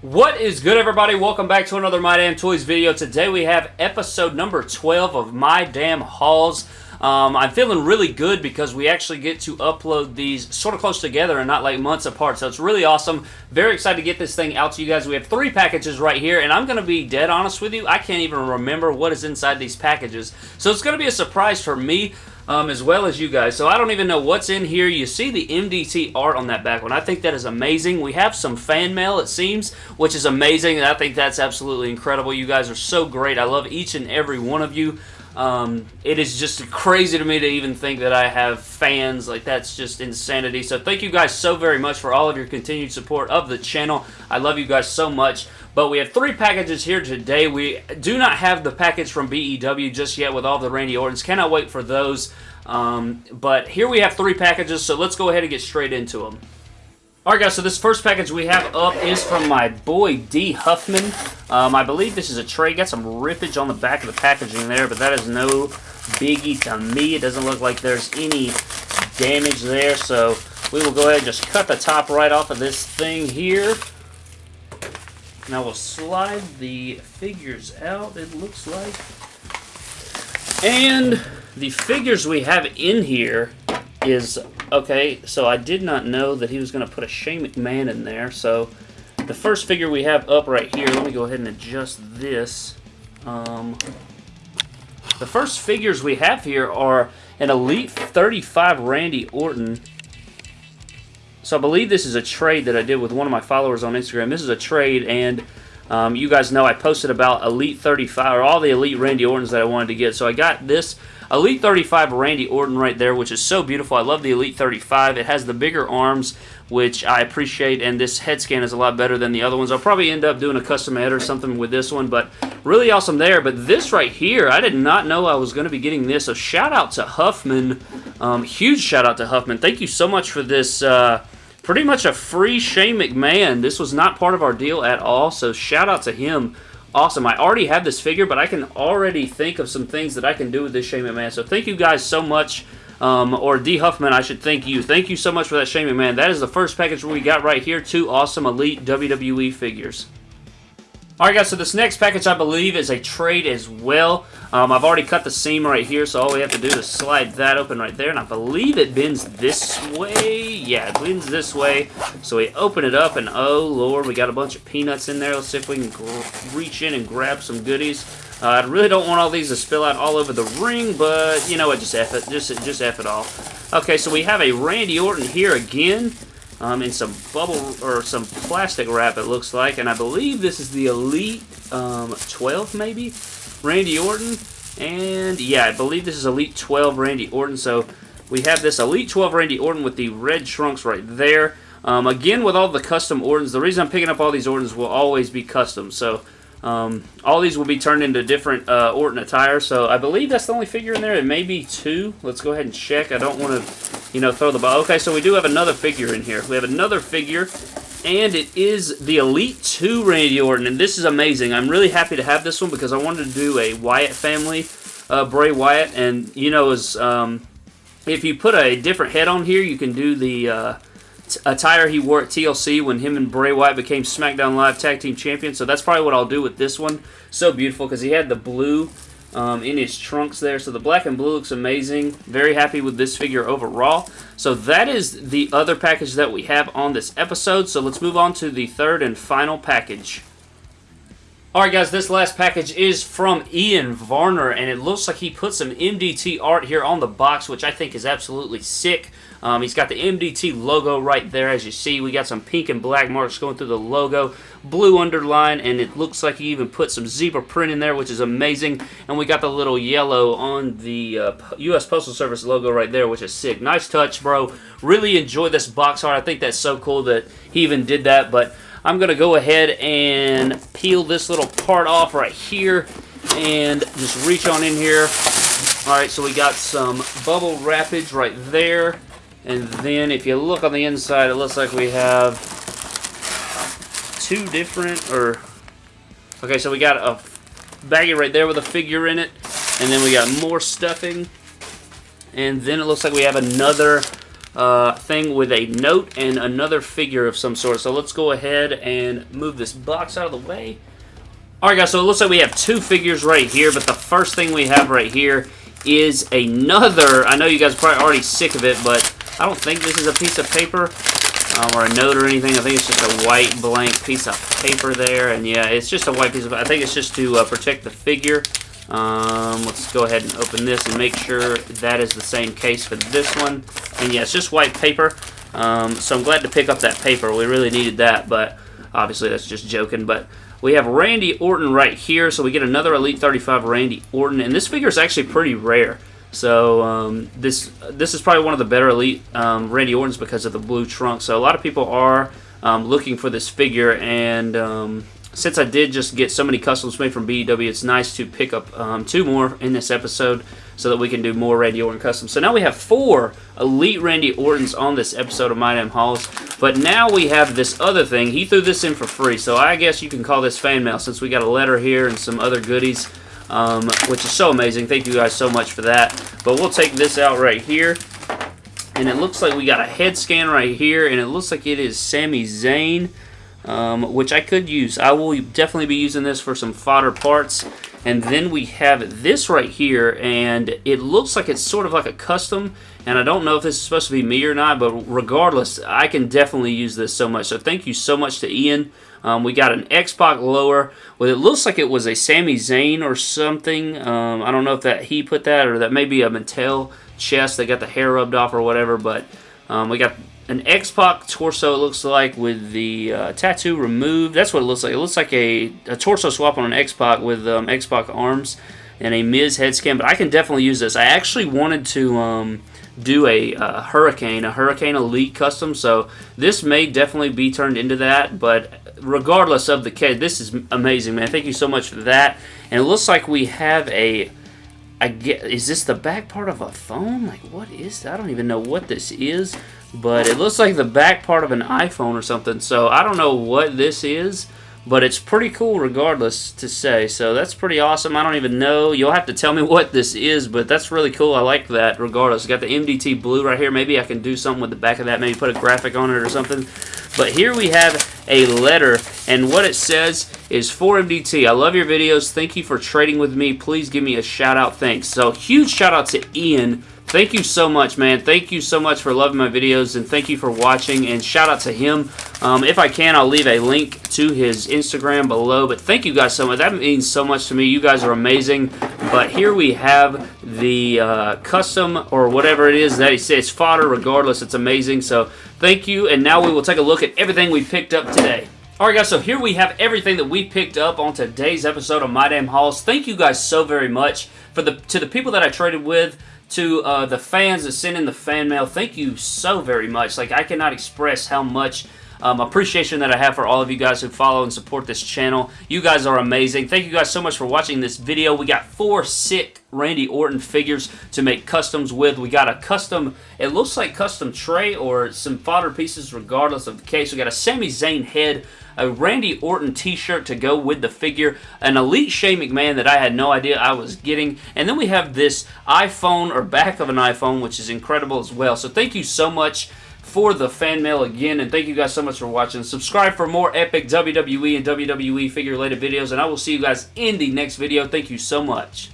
What is good, everybody? Welcome back to another My Damn Toys video. Today we have episode number 12 of My Damn Hauls. Um, I'm feeling really good because we actually get to upload these sort of close together and not like months apart. So it's really awesome. Very excited to get this thing out to you guys. We have three packages right here, and I'm going to be dead honest with you. I can't even remember what is inside these packages. So it's going to be a surprise for me. Um, as well as you guys. So I don't even know what's in here. You see the MDT art on that back one. I think that is amazing. We have some fan mail, it seems, which is amazing. And I think that's absolutely incredible. You guys are so great. I love each and every one of you. Um, it is just crazy to me to even think that I have fans. Like, that's just insanity. So, thank you guys so very much for all of your continued support of the channel. I love you guys so much. But we have three packages here today. We do not have the package from BEW just yet with all the Randy Ortons. Cannot wait for those. Um, but here we have three packages, so let's go ahead and get straight into them. Alright guys, so this first package we have up is from my boy D. Huffman. Um, I believe this is a tray. Got some rippage on the back of the packaging there, but that is no biggie to me. It doesn't look like there's any damage there, so we will go ahead and just cut the top right off of this thing here. Now we'll slide the figures out, it looks like. And the figures we have in here is Okay, so I did not know that he was going to put a Shane McMahon in there. So the first figure we have up right here, let me go ahead and adjust this. Um, the first figures we have here are an Elite 35 Randy Orton. So I believe this is a trade that I did with one of my followers on Instagram. This is a trade, and um, you guys know I posted about Elite 35, or all the Elite Randy Ortons that I wanted to get. So I got this Elite 35 Randy Orton right there, which is so beautiful. I love the Elite 35. It has the bigger arms, which I appreciate, and this head scan is a lot better than the other ones. I'll probably end up doing a custom head or something with this one, but really awesome there. But this right here, I did not know I was going to be getting this. So shout out to Huffman. Um, huge shout out to Huffman. Thank you so much for this. Uh, pretty much a free Shane McMahon. This was not part of our deal at all, so shout out to him awesome. I already have this figure, but I can already think of some things that I can do with this Shane McMahon. So thank you guys so much. Um, or D. Huffman, I should thank you. Thank you so much for that Shane McMahon. That is the first package we got right here. Two awesome Elite WWE figures. Alright guys, so this next package I believe is a trade as well. Um, I've already cut the seam right here, so all we have to do is slide that open right there. And I believe it bends this way. Yeah, it bends this way. So we open it up, and oh lord, we got a bunch of peanuts in there. Let's see if we can reach in and grab some goodies. Uh, I really don't want all these to spill out all over the ring, but you know what, just F it. Just, just F it all. Okay, so we have a Randy Orton here again um, in some bubble or some plastic wrap it looks like and I believe this is the Elite um, 12 maybe Randy Orton and yeah I believe this is Elite 12 Randy Orton so we have this Elite 12 Randy Orton with the red trunks right there um, again with all the custom Ortons the reason I'm picking up all these Ortons will always be custom so um, all these will be turned into different uh, Orton attire, so I believe that's the only figure in there. It may be two. Let's go ahead and check. I don't want to, you know, throw the ball. Okay, so we do have another figure in here. We have another figure, and it is the Elite 2 Randy Orton, and this is amazing. I'm really happy to have this one because I wanted to do a Wyatt family, uh, Bray Wyatt, and, you know, as, um, if you put a different head on here, you can do the... Uh, attire he wore at TLC when him and Bray Wyatt became SmackDown Live Tag Team Champions. So that's probably what I'll do with this one. So beautiful because he had the blue um, in his trunks there. So the black and blue looks amazing. Very happy with this figure overall. So that is the other package that we have on this episode. So let's move on to the third and final package. Alright guys, this last package is from Ian Varner, and it looks like he put some MDT art here on the box, which I think is absolutely sick. Um, he's got the MDT logo right there, as you see. We got some pink and black marks going through the logo, blue underline, and it looks like he even put some zebra print in there, which is amazing. And we got the little yellow on the uh, U.S. Postal Service logo right there, which is sick. Nice touch, bro. Really enjoy this box art. I think that's so cool that he even did that, but... I'm going to go ahead and peel this little part off right here and just reach on in here. Alright, so we got some bubble wrappage right there. And then if you look on the inside, it looks like we have two different, or, okay, so we got a baggie right there with a figure in it. And then we got more stuffing. And then it looks like we have another uh, thing with a note and another figure of some sort. So let's go ahead and move this box out of the way. Alright guys, so it looks like we have two figures right here, but the first thing we have right here is another, I know you guys are probably already sick of it, but I don't think this is a piece of paper um, or a note or anything. I think it's just a white blank piece of paper there, and yeah, it's just a white piece of, I think it's just to uh, protect the figure. Um, let's go ahead and open this and make sure that is the same case for this one. And yeah, it's just white paper. Um, so I'm glad to pick up that paper. We really needed that, but obviously that's just joking. But we have Randy Orton right here, so we get another Elite 35 Randy Orton, and this figure is actually pretty rare. So um, this this is probably one of the better Elite um, Randy Ortons because of the blue trunk. So a lot of people are um, looking for this figure, and um, since I did just get so many customs made from BEW, it's nice to pick up um, two more in this episode so that we can do more Randy Orton customs. So now we have four Elite Randy Ortons on this episode of My Damn Hauls. But now we have this other thing. He threw this in for free, so I guess you can call this fan mail since we got a letter here and some other goodies, um, which is so amazing. Thank you guys so much for that. But we'll take this out right here. And it looks like we got a head scan right here, and it looks like it is Sami Zayn um, which I could use. I will definitely be using this for some fodder parts. And then we have this right here, and it looks like it's sort of like a custom, and I don't know if this is supposed to be me or not, but regardless, I can definitely use this so much. So thank you so much to Ian. Um, we got an X-Pac lower. Well, it looks like it was a Sami Zayn or something. Um, I don't know if that he put that or that may be a Mattel chest that got the hair rubbed off or whatever, but um, we got an X-Pac torso, it looks like, with the uh, tattoo removed. That's what it looks like. It looks like a, a torso swap on an X-Pac with um, X-Pac arms and a Miz head scan, but I can definitely use this. I actually wanted to um, do a, a, Hurricane, a Hurricane Elite custom, so this may definitely be turned into that, but regardless of the case, this is amazing, man. Thank you so much for that. And it looks like we have a I get, is this the back part of a phone? Like, what is? I don't even know what this is, but it looks like the back part of an iPhone or something. So I don't know what this is, but it's pretty cool regardless to say. So that's pretty awesome. I don't even know. You'll have to tell me what this is, but that's really cool. I like that regardless. Got the MDT blue right here. Maybe I can do something with the back of that. Maybe put a graphic on it or something. But here we have a letter, and what it says is for MDT. I love your videos. Thank you for trading with me. Please give me a shout out. Thanks. So huge shout out to Ian. Thank you so much, man. Thank you so much for loving my videos, and thank you for watching, and shout out to him. Um, if I can, I'll leave a link to his Instagram below, but thank you guys so much. That means so much to me. You guys are amazing. But here we have the uh, custom, or whatever it is that he says, fodder regardless. It's amazing. So Thank you, and now we will take a look at everything we picked up today. Alright guys, so here we have everything that we picked up on today's episode of My Damn Hauls. Thank you guys so very much for the to the people that I traded with, to uh, the fans that sent in the fan mail. Thank you so very much. Like, I cannot express how much um, appreciation that I have for all of you guys who follow and support this channel. You guys are amazing. Thank you guys so much for watching this video. We got four sick Randy Orton figures to make customs with. We got a custom, it looks like custom tray or some fodder pieces regardless of the case. We got a Sami Zayn head, a Randy Orton t-shirt to go with the figure, an Elite Shane McMahon that I had no idea I was getting, and then we have this iPhone or back of an iPhone, which is incredible as well. So thank you so much for the fan mail again, and thank you guys so much for watching. Subscribe for more epic WWE and WWE figure-related videos, and I will see you guys in the next video. Thank you so much.